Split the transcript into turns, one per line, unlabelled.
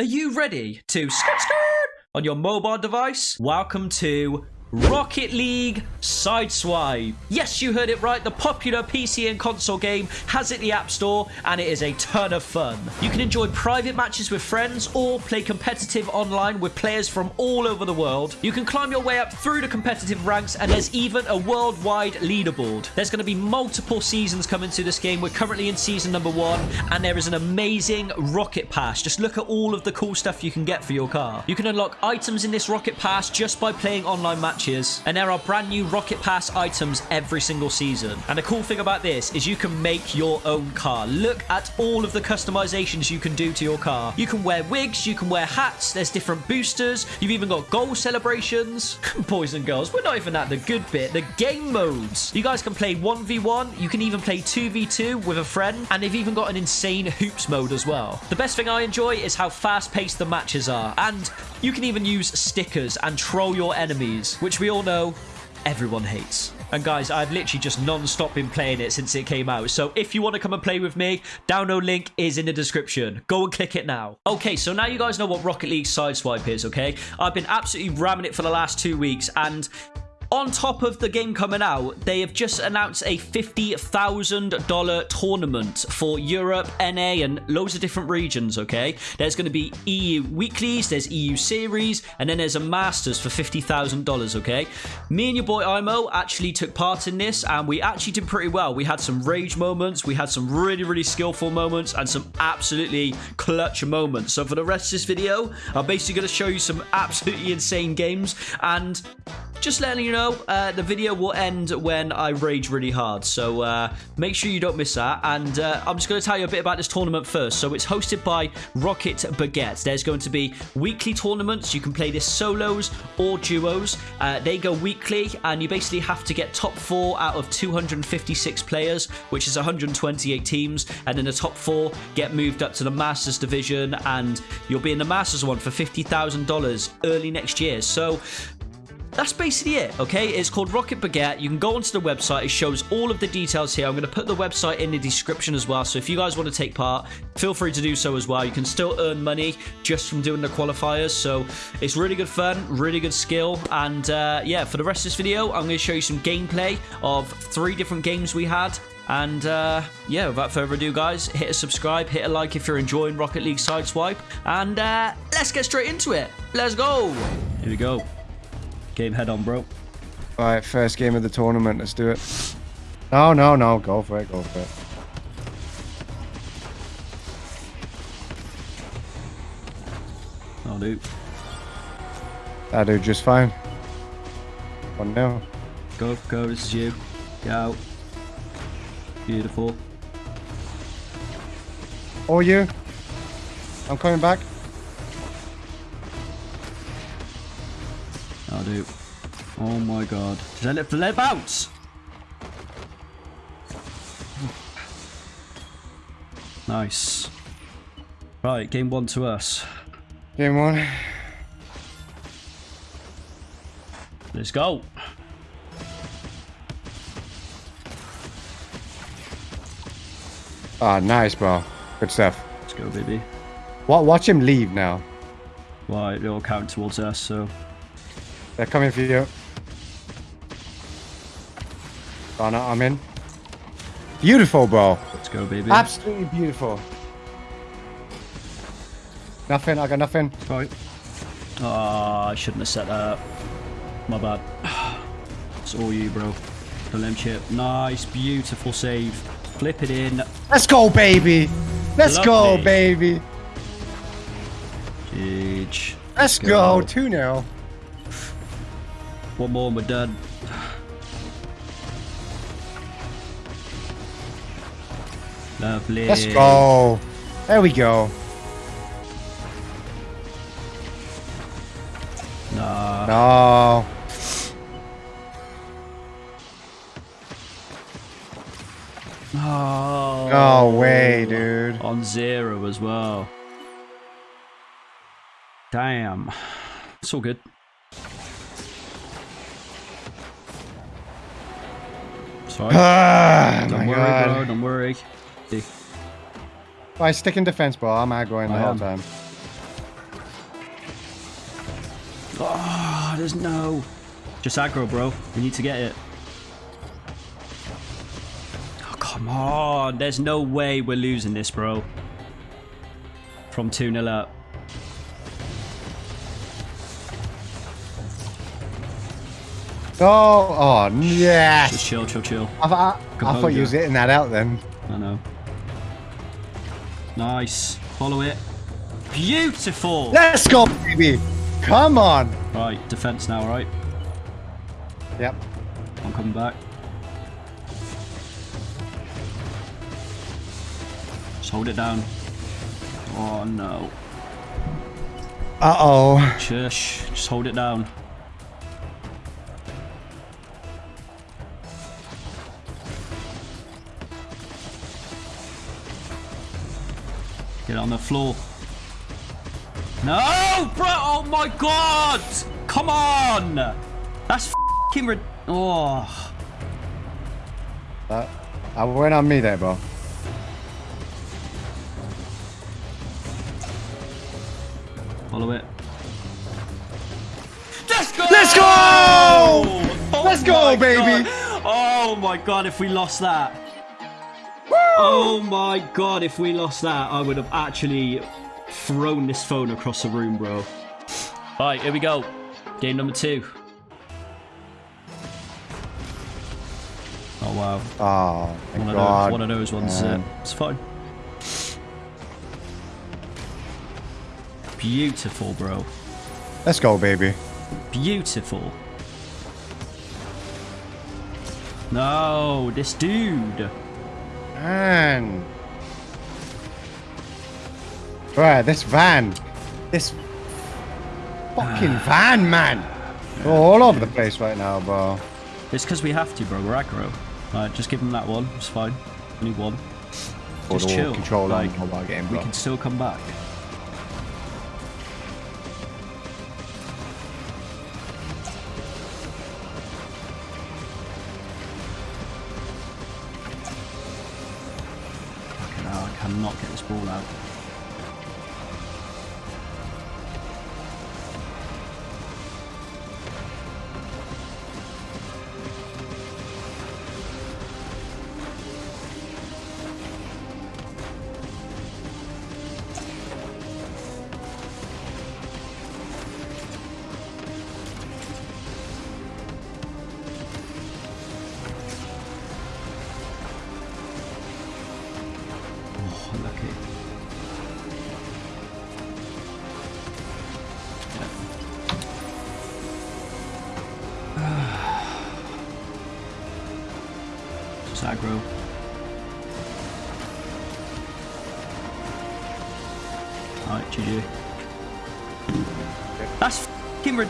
Are you ready to skirt skirt on your mobile device? Welcome to Rocket League Sideswipe. Yes, you heard it right. The popular PC and console game has it the App Store, and it is a ton of fun. You can enjoy private matches with friends or play competitive online with players from all over the world. You can climb your way up through the competitive ranks, and there's even a worldwide leaderboard. There's going to be multiple seasons coming to this game. We're currently in season number one, and there is an amazing Rocket Pass. Just look at all of the cool stuff you can get for your car. You can unlock items in this Rocket Pass just by playing online matches matches, and there are brand new Rocket Pass items every single season. And the cool thing about this is you can make your own car. Look at all of the customizations you can do to your car. You can wear wigs, you can wear hats, there's different boosters, you've even got goal celebrations. Boys and girls, we're not even at the good bit, the game modes. You guys can play 1v1, you can even play 2v2 with a friend, and they've even got an insane hoops mode as well. The best thing I enjoy is how fast-paced the matches are, and you can even use stickers and troll your enemies, which we all know everyone hates. And guys, I've literally just non-stop been playing it since it came out. So if you want to come and play with me, download link is in the description. Go and click it now. Okay, so now you guys know what Rocket League Sideswipe is, okay? I've been absolutely ramming it for the last two weeks, and on top of the game coming out, they have just announced a $50,000 tournament for Europe, NA, and loads of different regions, okay? There's going to be EU weeklies, there's EU series, and then there's a Masters for $50,000, okay? Me and your boy Imo actually took part in this, and we actually did pretty well. We had some rage moments, we had some really, really skillful moments, and some absolutely clutch moments. So for the rest of this video, I'm basically going to show you some absolutely insane games, and just letting you know, uh, the video will end when I rage really hard. So uh, make sure you don't miss that. And uh, I'm just going to tell you a bit about this tournament first. So it's hosted by Rocket Baguette. There's going to be weekly tournaments. You can play this solos or duos. Uh, they go weekly, and you basically have to get top four out of 256 players, which is 128 teams. And then the top four get moved up to the Masters division, and you'll be in the Masters one for $50,000 early next year. So that's basically it, okay? It's called Rocket Baguette. You can go onto the website. It shows all of the details here. I'm going to put the website in the description as well. So if you guys want to take part, feel free to do so as well. You can still earn money just from doing the qualifiers. So it's really good fun, really good skill. And uh, yeah, for the rest of this video, I'm going to show you some gameplay of three different games we had. And uh, yeah, without further ado, guys, hit a subscribe, hit a like if you're enjoying Rocket League Sideswipe. And uh, let's get straight into it. Let's go. Here we go. Game head on, bro.
Alright, first game of the tournament. Let's do it. No, no, no. Go for it. Go for it.
I'll do.
I do just fine. One now.
Go, go. This is you. Get out. Beautiful.
Oh, you. I'm coming back.
I'll do. Oh my god. Did I let the let bounce? Nice. Right, game one to us.
Game one.
Let's go.
Ah, nice, bro. Good stuff.
Let's go, baby.
What? Watch him leave now.
Right, they all count towards us, so...
They're coming for you. Oh no, I'm in. Beautiful, bro.
Let's go, baby.
Absolutely beautiful. Nothing, I got nothing.
Right. Oh, I shouldn't have set that up. My bad. It's all you, bro. The limb chip. Nice, beautiful save. Flip it in.
Let's go, baby. Let's Lovely. go, baby.
Huge.
Let's, Let's go. 2 0.
One more and we're done. Lovely.
Let's go. There we go.
No.
No.
Oh.
No way, dude.
On zero as well. Damn. It's all good. Don't worry,
God.
bro. Don't worry. Hey.
Well, I stick in defense, bro. I'm not going the whole time.
Oh, there's no. Just aggro, bro. We need to get it. Oh, come on. There's no way we're losing this, bro. From 2 0 up.
Oh, oh,
Just chill, chill, chill.
I, I, I thought you was hitting that out then.
I know. Nice. Follow it. Beautiful.
Let's go, baby. Come on.
Right, defense now, right?
Yep.
I'm coming back. Just hold it down. Oh no.
Uh-oh.
Shush. Just hold it down. Get on the floor. No, bro! Oh my god! Come on! That's fucking rid- Oh.
Uh, I went on me there, bro.
Follow it. Let's go!
Let's go!
Oh
Let's go, baby!
God. Oh my god, if we lost that. Oh my god, if we lost that, I would have actually thrown this phone across the room, bro. Alright, here we go. Game number two. Oh wow.
Oh, thank
One of, those, one of those ones. Uh, it's fine. Beautiful, bro.
Let's go, baby.
Beautiful. No, this dude.
Man. Right, this van. This fucking ah. van, man. We're all over the place right now, bro.
It's because we have to, bro. We're aggro. Alright, just give him that one. It's fine. Only one. Just chill.
control
like,
on mobile game,
we can still come back. Cannot get this ball out. Just aggro. Alright, GG. That's fucking rid-